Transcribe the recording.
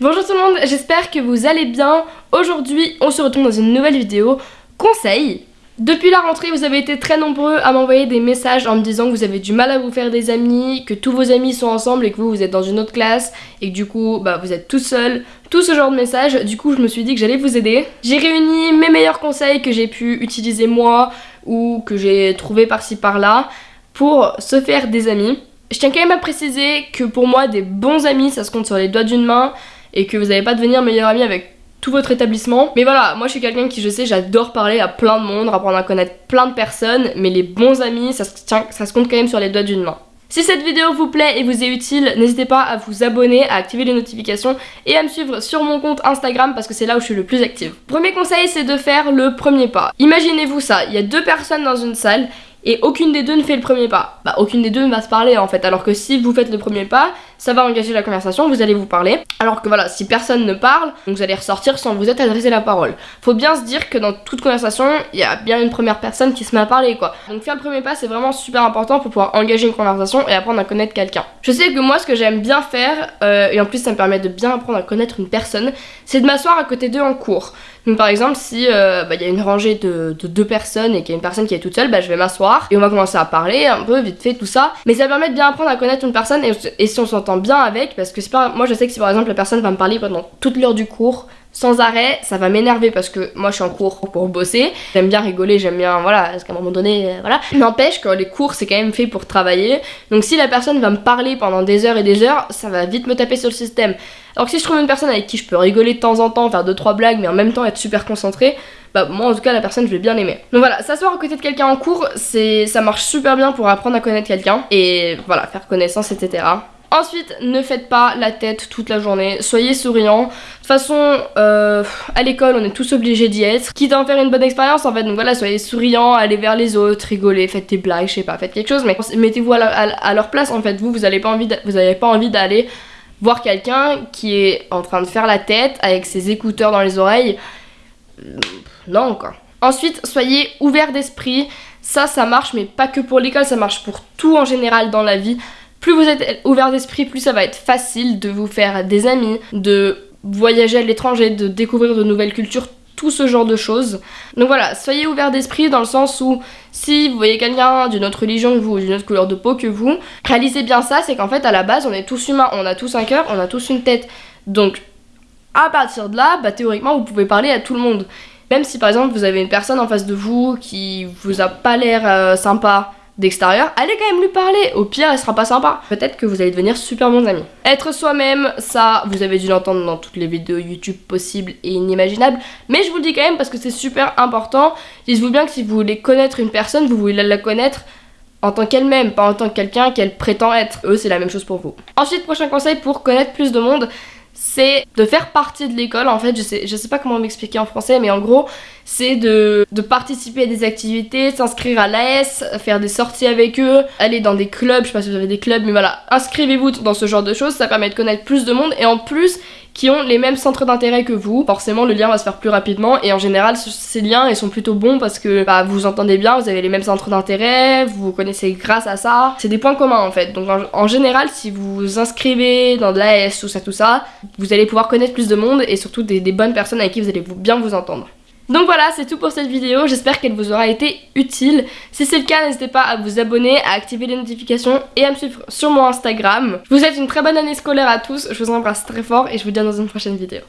Bonjour tout le monde, j'espère que vous allez bien. Aujourd'hui, on se retrouve dans une nouvelle vidéo conseil. Depuis la rentrée, vous avez été très nombreux à m'envoyer des messages en me disant que vous avez du mal à vous faire des amis, que tous vos amis sont ensemble et que vous, vous êtes dans une autre classe et que du coup, bah, vous êtes tout seul. Tout ce genre de messages. Du coup, je me suis dit que j'allais vous aider. J'ai réuni mes meilleurs conseils que j'ai pu utiliser moi ou que j'ai trouvé par-ci par-là pour se faire des amis. Je tiens quand même à préciser que pour moi, des bons amis, ça se compte sur les doigts d'une main et que vous n'allez pas devenir meilleur ami avec tout votre établissement. Mais voilà, moi je suis quelqu'un qui, je sais, j'adore parler à plein de monde, apprendre à connaître plein de personnes, mais les bons amis, ça se, ça se compte quand même sur les doigts d'une main. Si cette vidéo vous plaît et vous est utile, n'hésitez pas à vous abonner, à activer les notifications et à me suivre sur mon compte Instagram parce que c'est là où je suis le plus active. Premier conseil, c'est de faire le premier pas. Imaginez-vous ça, il y a deux personnes dans une salle et aucune des deux ne fait le premier pas. Bah aucune des deux ne va se parler en fait, alors que si vous faites le premier pas, ça va engager la conversation, vous allez vous parler. Alors que voilà, si personne ne parle, vous allez ressortir sans vous être adressé la parole. Faut bien se dire que dans toute conversation, il y a bien une première personne qui se met à parler quoi. Donc faire le premier pas, c'est vraiment super important pour pouvoir engager une conversation et apprendre à connaître quelqu'un. Je sais que moi, ce que j'aime bien faire, euh, et en plus ça me permet de bien apprendre à connaître une personne, c'est de m'asseoir à côté d'eux en cours. Donc par exemple, si euh, bah, il y a une rangée de, deux personnes et qu'il y a une personne qui est toute seule, bah, je vais m'asseoir et on va commencer à parler un peu vite fait tout ça. Mais ça permet de bien apprendre à connaître une personne et, si on s'entend bien avec, parce que c'est pas, moi je sais que si par exemple la personne va me parler pendant toute l'heure du cours, sans arrêt, ça va m'énerver parce que moi je suis en cours pour bosser. J'aime bien rigoler, j'aime bien, voilà, parce qu'à un moment donné, euh, voilà. N'empêche que les cours c'est quand même fait pour travailler. Donc si la personne va me parler pendant des heures et des heures, ça va vite me taper sur le système. Alors que si je trouve une personne avec qui je peux rigoler de temps en temps, faire 2-3 blagues, mais en même temps être super concentré, bah moi en tout cas la personne je vais bien aimer. Donc voilà, s'asseoir à côté de quelqu'un en cours, ça marche super bien pour apprendre à connaître quelqu'un et voilà, faire connaissance, etc. Ensuite, ne faites pas la tête toute la journée, soyez souriant. De toute façon, euh, à l'école, on est tous obligés d'y être. Quitte à en faire une bonne expérience, en fait. Donc voilà, soyez souriant, allez vers les autres, rigolez, faites des blagues, je sais pas, faites quelque chose. Mais mettez-vous à, leur place, en fait. Vous, vous n'avez pas envie d'aller voir quelqu'un qui est en train de faire la tête avec ses écouteurs dans les oreilles. Non, quoi. Ensuite, soyez ouvert d'esprit. Ça, ça marche, mais pas que pour l'école, ça marche pour tout en général dans la vie plus vous êtes ouvert d'esprit, plus ça va être facile de vous faire des amis, de voyager à l'étranger, de découvrir de nouvelles cultures, tout ce genre de choses. Donc voilà, soyez ouvert d'esprit dans le sens où si vous voyez quelqu'un d'une autre religion que vous, d'une autre couleur de peau que vous, réalisez bien ça, c'est qu'en fait à la base on est tous humains, on a tous un cœur, on a tous une tête. Donc à partir de là, bah, théoriquement vous pouvez parler à tout le monde. Même si par exemple vous avez une personne en face de vous qui vous a pas l'air euh, sympa, d'extérieur, allez quand même lui parler. Au pire, elle sera pas sympa. Peut-être que vous allez devenir super bons amis. Être soi-même, ça, vous avez dû l'entendre dans toutes les vidéos YouTube possibles et inimaginables. Mais je vous le dis quand même parce que c'est super important. Dites-vous bien que si vous voulez connaître une personne, vous voulez la connaître en tant qu'elle-même, pas en tant que quelqu'un qu'elle prétend être. Eux, c'est la même chose pour vous. Ensuite, prochain conseil pour connaître plus de monde, c'est de faire partie de l'école. En fait, je sais, sais pas comment m'expliquer en français, mais en gros, c'est de, de, participer à des activités, s'inscrire à l'AS, faire des sorties avec eux, aller dans des clubs, je sais pas si vous avez des clubs, mais voilà, inscrivez-vous dans ce genre de choses, ça permet de connaître plus de monde et en plus, qui ont les mêmes centres d'intérêt que vous. Forcément, le lien va se faire plus rapidement et en général, ces liens, ils sont plutôt bons parce que bah, vous entendez bien, vous avez les mêmes centres d'intérêt, vous vous connaissez grâce à ça. C'est des points communs en fait. Donc en, général, si vous vous inscrivez dans de l'AS, tout ça, tout ça, vous allez pouvoir connaître plus de monde et surtout des, des bonnes personnes avec qui vous allez bien vous entendre. Donc voilà, c'est tout pour cette vidéo, j'espère qu'elle vous aura été utile. Si c'est le cas, n'hésitez pas à vous abonner, à activer les notifications et à me suivre sur mon Instagram. Je vous souhaite une très bonne année scolaire à tous, je vous embrasse très fort et je vous dis dans une prochaine vidéo.